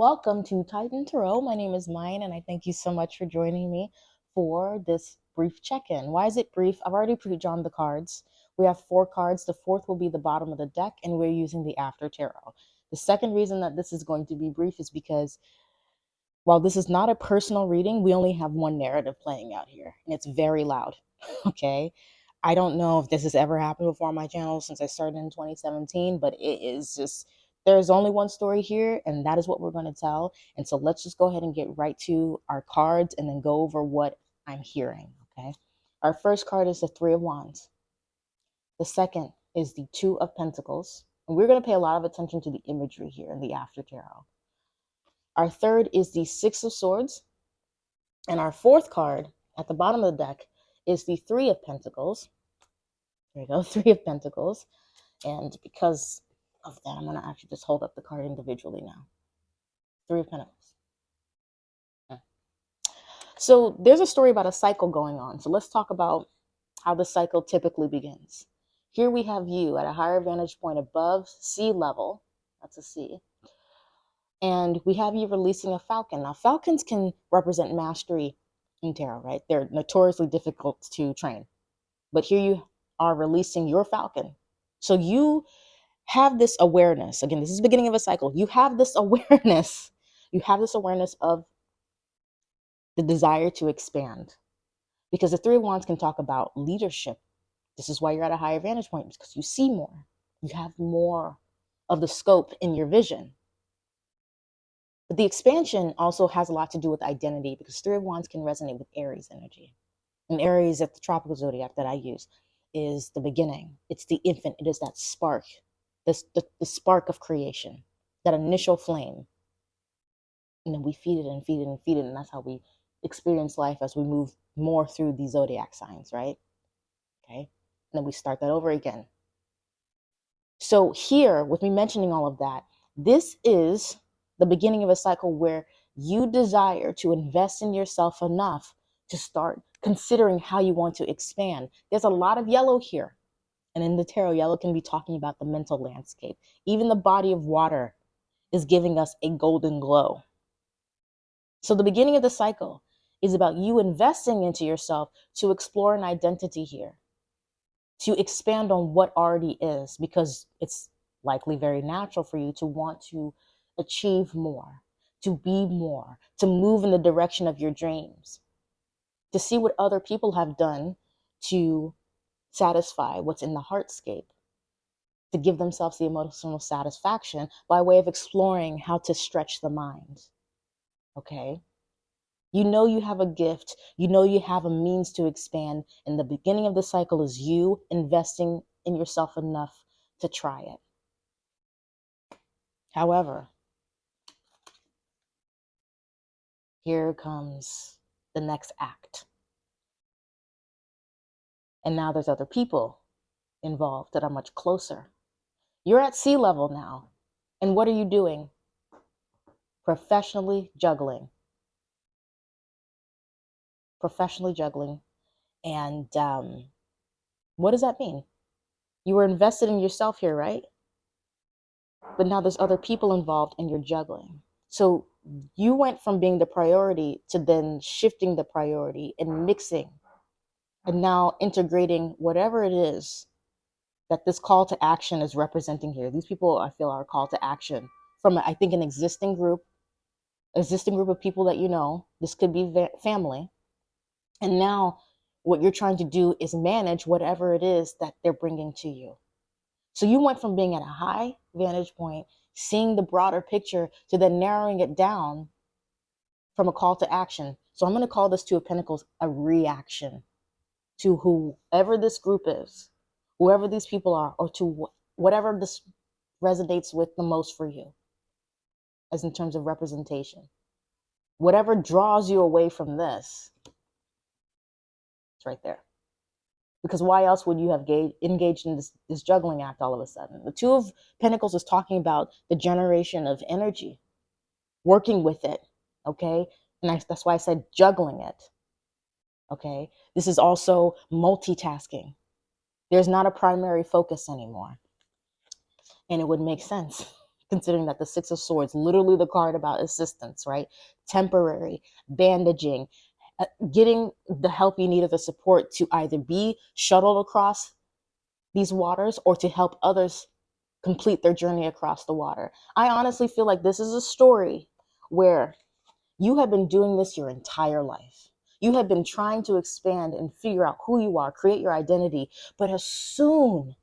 Welcome to Titan Tarot. My name is Mayan, and I thank you so much for joining me for this brief check in. Why is it brief? I've already pre drawn the cards. We have four cards. The fourth will be the bottom of the deck, and we're using the After Tarot. The second reason that this is going to be brief is because while this is not a personal reading, we only have one narrative playing out here, and it's very loud. okay. I don't know if this has ever happened before on my channel since I started in 2017, but it is just there's only one story here, and that is what we're going to tell. And so let's just go ahead and get right to our cards and then go over what I'm hearing. Okay. Our first card is the Three of Wands. The second is the Two of Pentacles. And we're going to pay a lot of attention to the imagery here in the After Tarot. Our third is the Six of Swords. And our fourth card at the bottom of the deck is the Three of Pentacles. There you go, Three of Pentacles. And because of that, I'm going to actually just hold up the card individually now. Three of Pentacles. Hmm. So there's a story about a cycle going on. So let's talk about how the cycle typically begins. Here we have you at a higher vantage point above sea level. That's a sea. And we have you releasing a falcon. Now, falcons can represent mastery in tarot, right? They're notoriously difficult to train. But here you are releasing your falcon. So you have this awareness. Again, this is the beginning of a cycle. You have this awareness. You have this awareness of the desire to expand. Because the Three of Wands can talk about leadership. This is why you're at a higher vantage point, because you see more. You have more of the scope in your vision. But the expansion also has a lot to do with identity because Three of Wands can resonate with Aries energy. And Aries at the tropical zodiac that I use is the beginning. It's the infant. It is that spark, this the, the spark of creation, that initial flame. And then we feed it and feed it and feed it, and that's how we experience life as we move more through the zodiac signs, right? Okay. And then we start that over again. So, here, with me mentioning all of that, this is the beginning of a cycle where you desire to invest in yourself enough to start considering how you want to expand. There's a lot of yellow here. And in the tarot, yellow can be talking about the mental landscape. Even the body of water is giving us a golden glow. So, the beginning of the cycle is about you investing into yourself to explore an identity here, to expand on what already is, because it's likely very natural for you to want to achieve more, to be more, to move in the direction of your dreams, to see what other people have done to satisfy what's in the heartscape, to give themselves the emotional satisfaction by way of exploring how to stretch the mind. Okay? You know you have a gift. You know you have a means to expand. And the beginning of the cycle is you investing in yourself enough to try it. However, here comes the next act. And now there's other people involved that are much closer. You're at sea level now. And what are you doing? Professionally juggling professionally juggling. And um, what does that mean? You were invested in yourself here, right? But now there's other people involved and you're juggling. So you went from being the priority to then shifting the priority and mixing and now integrating whatever it is that this call to action is representing here. These people I feel are a call to action from I think an existing group, existing group of people that you know. This could be family, and now what you're trying to do is manage whatever it is that they're bringing to you. So you went from being at a high vantage point, seeing the broader picture, to then narrowing it down from a call to action. So I'm going to call this Two of Pentacles a reaction to whoever this group is, whoever these people are, or to whatever this resonates with the most for you, as in terms of representation. Whatever draws you away from this it's right there. Because why else would you have engaged in this, this juggling act all of a sudden? The Two of Pentacles is talking about the generation of energy, working with it, okay? And I, that's why I said juggling it, okay? This is also multitasking. There's not a primary focus anymore. And it would make sense considering that the Six of Swords, literally the card about assistance, right? Temporary, bandaging, uh, getting the help you need or the support to either be shuttled across these waters or to help others complete their journey across the water. I honestly feel like this is a story where you have been doing this your entire life. You have been trying to expand and figure out who you are, create your identity. But as soon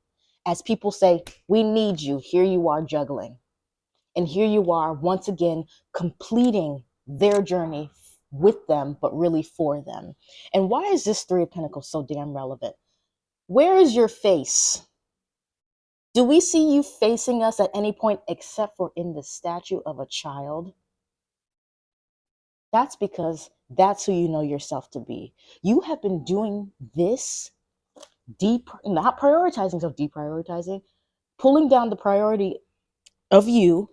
as people say, We need you, here you are juggling. And here you are once again completing their journey with them, but really for them. And why is this Three of Pentacles so damn relevant? Where is your face? Do we see you facing us at any point except for in the statue of a child? That's because that's who you know yourself to be. You have been doing this deep, not prioritizing, so deprioritizing, pulling down the priority of you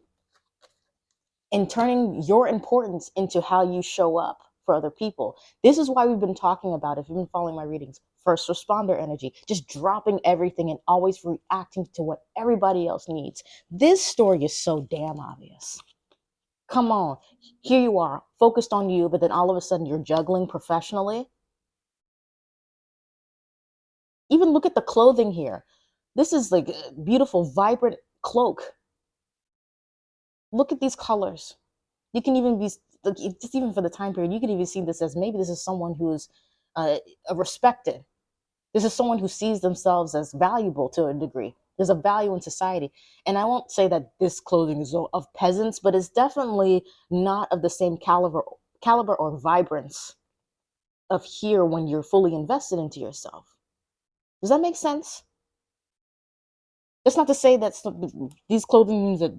and turning your importance into how you show up for other people. This is why we've been talking about, if you've been following my readings, first responder energy, just dropping everything and always reacting to what everybody else needs. This story is so damn obvious. Come on, here you are, focused on you, but then all of a sudden you're juggling professionally. Even look at the clothing here. This is like a beautiful, vibrant cloak. Look at these colors. You can even be just even for the time period, you can even see this as maybe this is someone who's uh, respected. This is someone who sees themselves as valuable to a degree. There's a value in society. And I won't say that this clothing is of peasants, but it's definitely not of the same caliber caliber or vibrance of here when you're fully invested into yourself. Does that make sense? It's not to say that these clothing means that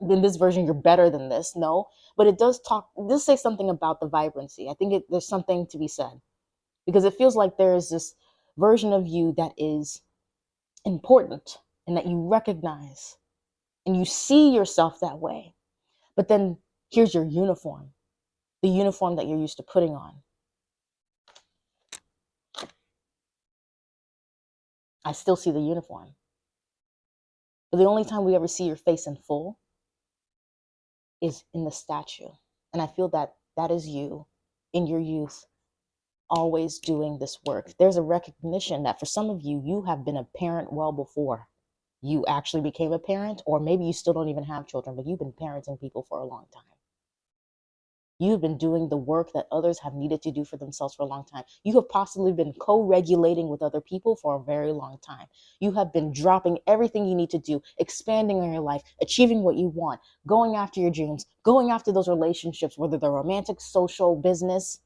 in this version you're better than this. No, but it does talk. It does say something about the vibrancy. I think it, there's something to be said because it feels like there is this version of you that is important and that you recognize and you see yourself that way. But then here's your uniform, the uniform that you're used to putting on. I still see the uniform. But the only time we ever see your face in full is in the statue. And I feel that that is you in your youth always doing this work. There's a recognition that for some of you, you have been a parent well before you actually became a parent, or maybe you still don't even have children, but you've been parenting people for a long time. You've been doing the work that others have needed to do for themselves for a long time. You have possibly been co regulating with other people for a very long time. You have been dropping everything you need to do, expanding on your life, achieving what you want, going after your dreams, going after those relationships, whether they're romantic, social, business,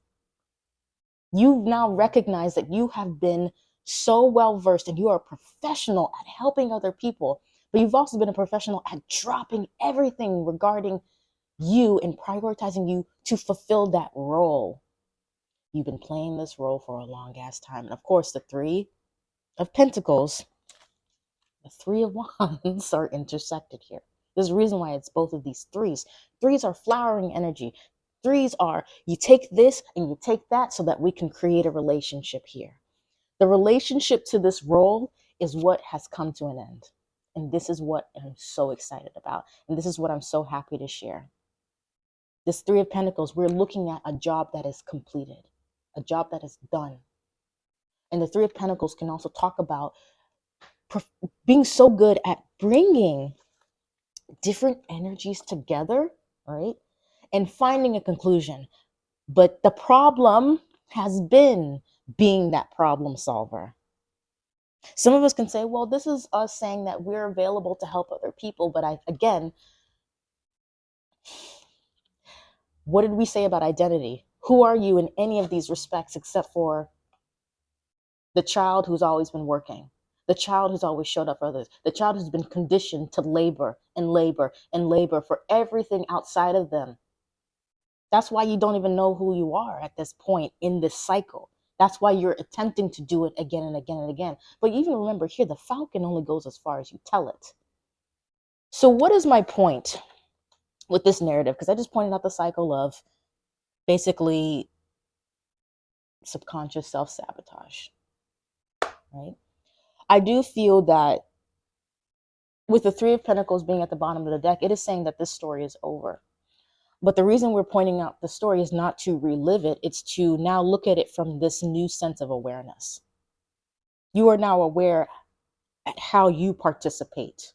You've now recognized that you have been so well versed and you are a professional at helping other people, but you've also been a professional at dropping everything regarding you and prioritizing you to fulfill that role. You've been playing this role for a long ass time. And of course, the three of pentacles, the three of wands are intersected here. There's a reason why it's both of these threes. Threes are flowering energy. Threes are you take this and you take that so that we can create a relationship here. The relationship to this role is what has come to an end. And this is what I'm so excited about. And this is what I'm so happy to share. This Three of Pentacles, we're looking at a job that is completed, a job that is done. And the Three of Pentacles can also talk about being so good at bringing different energies together, right? and finding a conclusion. But the problem has been being that problem solver. Some of us can say, well, this is us saying that we're available to help other people. But I, again, what did we say about identity? Who are you in any of these respects except for the child who's always been working, the child who's always showed up for others, the child who's been conditioned to labor and labor and labor for everything outside of them that's why you don't even know who you are at this point in this cycle. That's why you're attempting to do it again and again and again. But even remember here, the falcon only goes as far as you tell it. So, what is my point with this narrative? Because I just pointed out the cycle of basically subconscious self sabotage, right? I do feel that with the Three of Pentacles being at the bottom of the deck, it is saying that this story is over. But the reason we're pointing out the story is not to relive it, it's to now look at it from this new sense of awareness. You are now aware at how you participate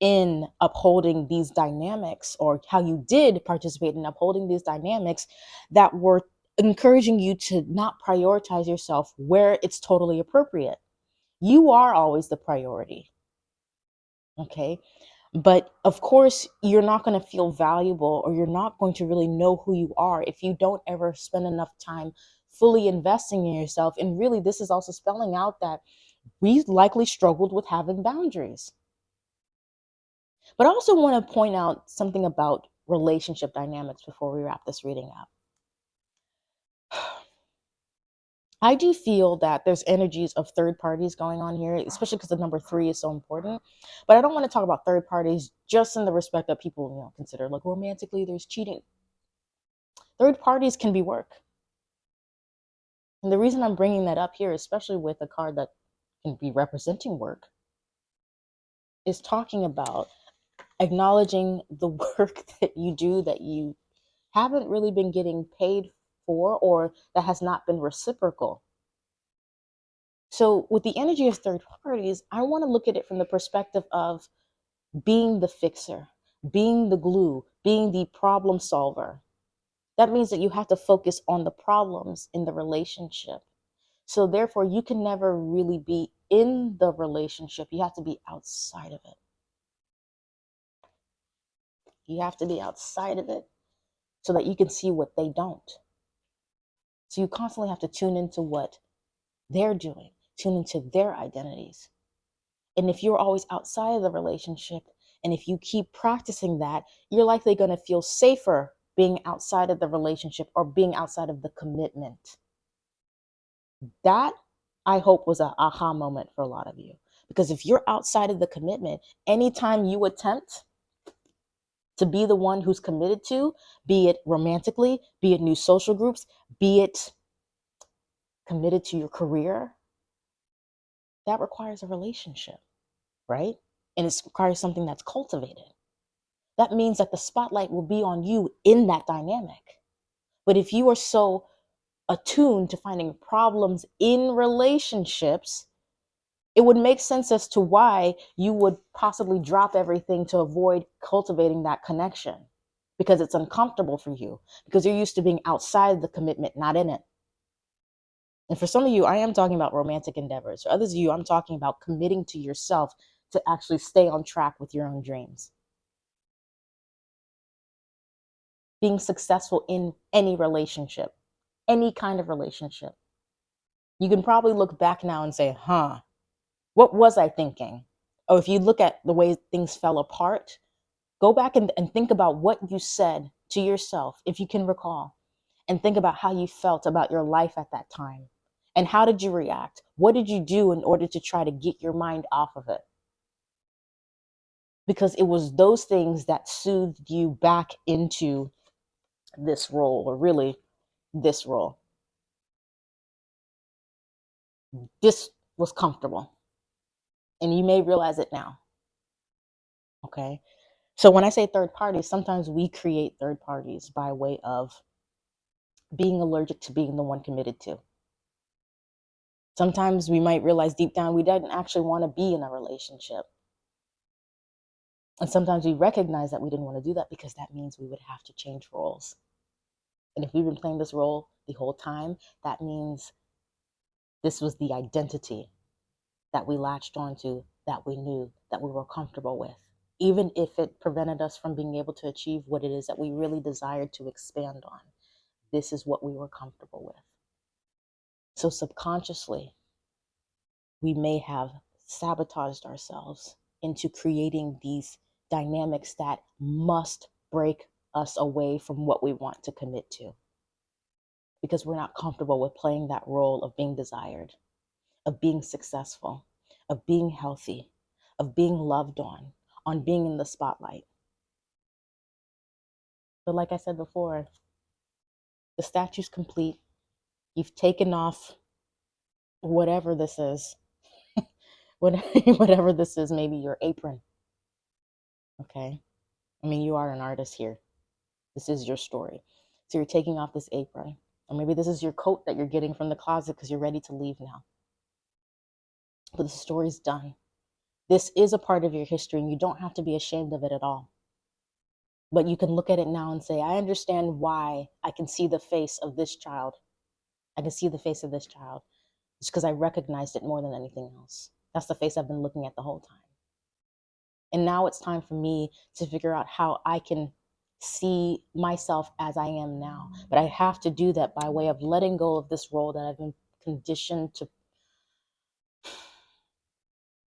in upholding these dynamics, or how you did participate in upholding these dynamics that were encouraging you to not prioritize yourself where it's totally appropriate. You are always the priority. Okay. But of course, you're not going to feel valuable or you're not going to really know who you are if you don't ever spend enough time fully investing in yourself. And really, this is also spelling out that we likely struggled with having boundaries. But I also want to point out something about relationship dynamics before we wrap this reading up. I do feel that there's energies of third parties going on here, especially because the number three is so important. But I don't want to talk about third parties just in the respect that people, you know, consider like romantically there's cheating. Third parties can be work. And the reason I'm bringing that up here, especially with a card that can be representing work, is talking about acknowledging the work that you do that you haven't really been getting paid for or that has not been reciprocal. So, with the energy of third parties, I want to look at it from the perspective of being the fixer, being the glue, being the problem solver. That means that you have to focus on the problems in the relationship. So, therefore, you can never really be in the relationship. You have to be outside of it. You have to be outside of it so that you can see what they don't. So you constantly have to tune into what they're doing, tune into their identities. And if you're always outside of the relationship, and if you keep practicing that, you're likely going to feel safer being outside of the relationship or being outside of the commitment. That I hope was an aha moment for a lot of you. Because if you're outside of the commitment, anytime you attempt to be the one who's committed to, be it romantically, be it new social groups, be it committed to your career, that requires a relationship, right? And it requires something that's cultivated. That means that the spotlight will be on you in that dynamic. But if you are so attuned to finding problems in relationships, it would make sense as to why you would possibly drop everything to avoid cultivating that connection because it's uncomfortable for you because you're used to being outside the commitment, not in it. And for some of you, I am talking about romantic endeavors. For others of you, I'm talking about committing to yourself to actually stay on track with your own dreams. Being successful in any relationship, any kind of relationship. You can probably look back now and say, huh, what was I thinking? Or if you look at the way things fell apart, go back and, and think about what you said to yourself, if you can recall, and think about how you felt about your life at that time. And how did you react? What did you do in order to try to get your mind off of it? Because it was those things that soothed you back into this role, or really this role. This was comfortable and you may realize it now. Okay. So when I say third parties, sometimes we create third parties by way of being allergic to being the one committed to. Sometimes we might realize deep down we didn't actually want to be in a relationship. And sometimes we recognize that we didn't want to do that because that means we would have to change roles. And if we've been playing this role the whole time, that means this was the identity that we latched onto, that we knew, that we were comfortable with, even if it prevented us from being able to achieve what it is that we really desired to expand on. This is what we were comfortable with. So, subconsciously, we may have sabotaged ourselves into creating these dynamics that must break us away from what we want to commit to because we're not comfortable with playing that role of being desired of being successful, of being healthy, of being loved on, on being in the spotlight. But like I said before, the statue's complete. You've taken off whatever this is whatever this is, maybe your apron. Okay. I mean, you are an artist here. This is your story. So you're taking off this apron. Or maybe this is your coat that you're getting from the closet because you're ready to leave now. But the story's done. This is a part of your history, and you don't have to be ashamed of it at all. But you can look at it now and say, I understand why I can see the face of this child. I can see the face of this child. It's because I recognized it more than anything else. That's the face I've been looking at the whole time. And now it's time for me to figure out how I can see myself as I am now. But I have to do that by way of letting go of this role that I've been conditioned to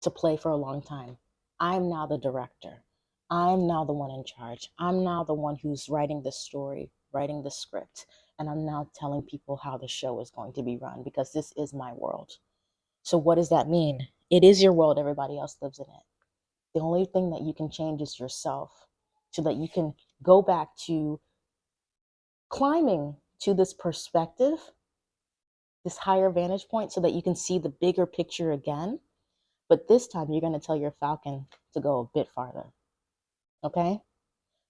to play for a long time. I'm now the director. I'm now the one in charge. I'm now the one who's writing the story, writing the script, and I'm now telling people how the show is going to be run because this is my world. So what does that mean? It is your world, everybody else lives in it. The only thing that you can change is yourself so that you can go back to climbing to this perspective, this higher vantage point, so that you can see the bigger picture again. But this time you're going to tell your falcon to go a bit farther. Okay?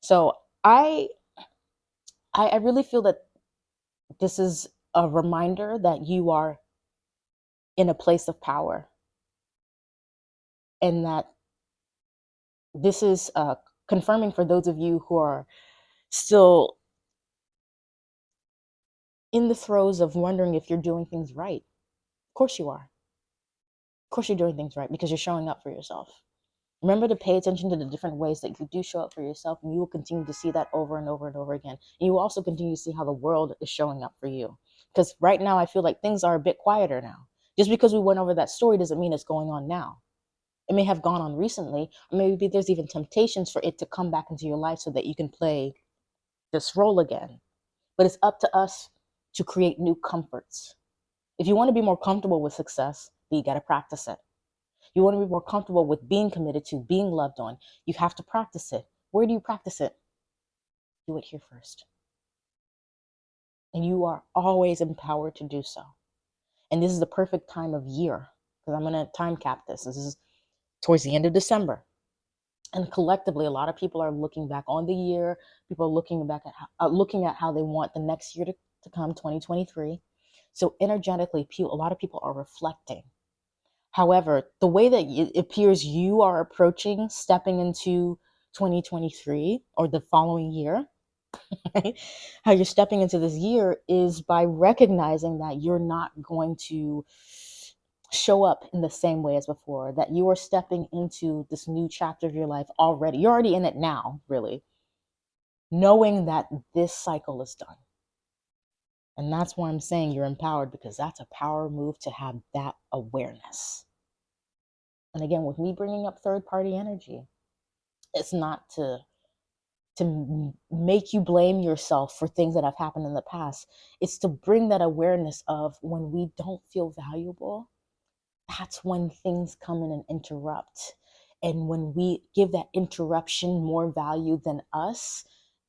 So I I, I really feel that this is a reminder that you are in a place of power and that this is uh, confirming for those of you who are still in the throes of wondering if you're doing things right. Of course you are. Course you're doing things right because you're showing up for yourself. Remember to pay attention to the different ways that you do show up for yourself, and you will continue to see that over and over and over again. And you will also continue to see how the world is showing up for you. Because right now, I feel like things are a bit quieter now. Just because we went over that story doesn't mean it's going on now. It may have gone on recently, or maybe there's even temptations for it to come back into your life so that you can play this role again. But it's up to us to create new comforts. If you want to be more comfortable with success, then you got to practice it. You want to be more comfortable with being committed to, being loved on, you have to practice it. Where do you practice it? Do it here first. And you are always empowered to do so. And this is the perfect time of year because I'm going to time cap this. This is towards the end of December. And collectively, a lot of people are looking back on the year. People are looking back at how, uh, looking at how they want the next year to, to come, 2023. So energetically, a lot of people are reflecting. However, the way that it appears you are approaching stepping into 2023 or the following year, right? How you're stepping into this year is by recognizing that you're not going to show up in the same way as before, that you are stepping into this new chapter of your life already. You're already in it now, really, knowing that this cycle is done. And that's why I'm saying you're empowered because that's a power move to have that awareness. And again, with me bringing up third party energy, it's not to to make you blame yourself for things that have happened in the past. It's to bring that awareness of when we don't feel valuable, that's when things come in and interrupt. And when we give that interruption more value than us,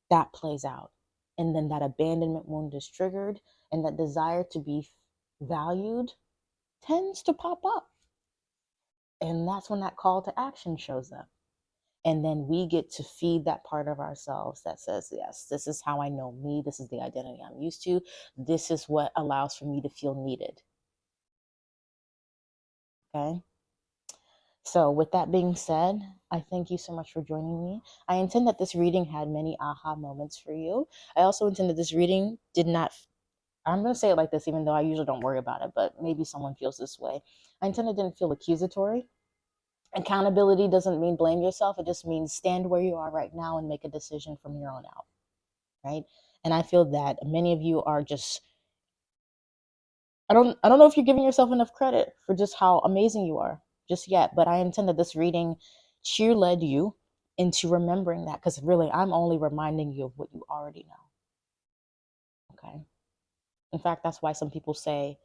that plays out. And then that abandonment wound is triggered, and that desire to be valued tends to pop up. And that's when that call to action shows up. And then we get to feed that part of ourselves that says, yes, this is how I know me. This is the identity I'm used to. This is what allows for me to feel needed. Okay. So, with that being said, I thank you so much for joining me. I intend that this reading had many aha moments for you. I also intend that this reading did not, I'm going to say it like this, even though I usually don't worry about it, but maybe someone feels this way. I intend it didn't feel accusatory. Accountability doesn't mean blame yourself, it just means stand where you are right now and make a decision from here on out. Right. And I feel that many of you are just I don't I don't know if you're giving yourself enough credit for just how amazing you are just yet, but I intend that this reading cheer led you into remembering that because really I'm only reminding you of what you already know. Okay. In fact, that's why some people say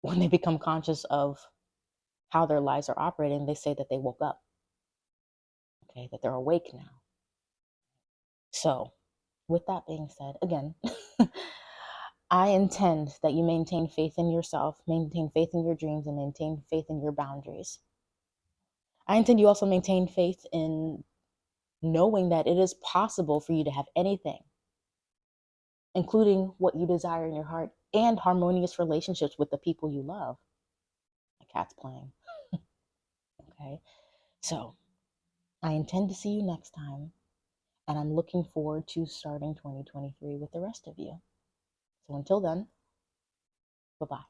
when they become conscious of how their lives are operating, they say that they woke up. Okay, that they're awake now. So, with that being said, again, I intend that you maintain faith in yourself, maintain faith in your dreams, and maintain faith in your boundaries. I intend you also maintain faith in knowing that it is possible for you to have anything, including what you desire in your heart and harmonious relationships with the people you love. My cat's playing. okay. So I intend to see you next time, and I'm looking forward to starting 2023 with the rest of you. So until then, bye bye.